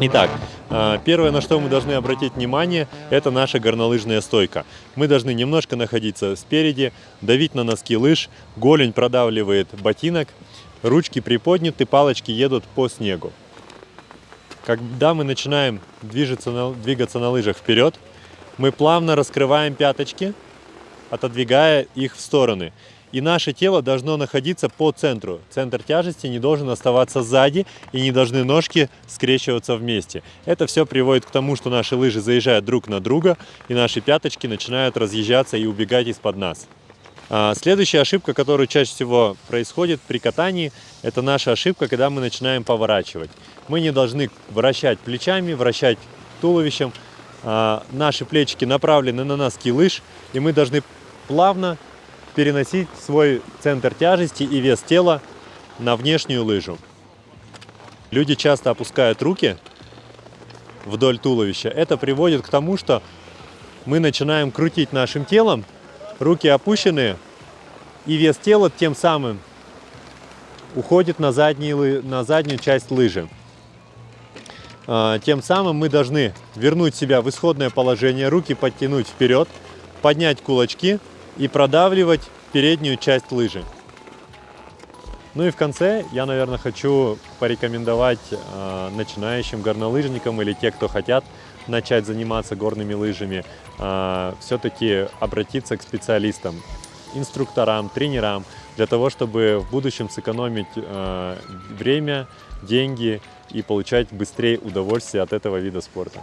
Итак, э, первое, на что мы должны обратить внимание, это наша горнолыжная стойка. Мы должны немножко находиться спереди, давить на носки лыж, голень продавливает ботинок, ручки приподняты, палочки едут по снегу. Когда мы начинаем движется двигаться на лыжах вперед, мы плавно раскрываем пяточки, отодвигая их в стороны. И наше тело должно находиться по центру. Центр тяжести не должен оставаться сзади и не должны ножки скрещиваться вместе. Это все приводит к тому, что наши лыжи заезжают друг на друга и наши пяточки начинают разъезжаться и убегать из-под нас. А, следующая ошибка, которая чаще всего происходит при катании, это наша ошибка, когда мы начинаем поворачивать. Мы не должны вращать плечами, вращать туловищем. А, наши плечики направлены на носки лыж, и мы должны плавно переносить свой центр тяжести и вес тела на внешнюю лыжу. Люди часто опускают руки вдоль туловища. Это приводит к тому, что мы начинаем крутить нашим телом, руки опущены, и вес тела тем самым уходит на, задние, на заднюю часть лыжи. А, тем самым мы должны вернуть себя в исходное положение, руки подтянуть вперед, поднять кулачки и продавливать переднюю часть лыжи. Ну и в конце я, наверное, хочу порекомендовать э, начинающим горнолыжникам или те, кто хотят начать заниматься горными лыжами, э, все-таки обратиться к специалистам, инструкторам, тренерам, для того, чтобы в будущем сэкономить э, время, деньги и получать быстрее удовольствие от этого вида спорта.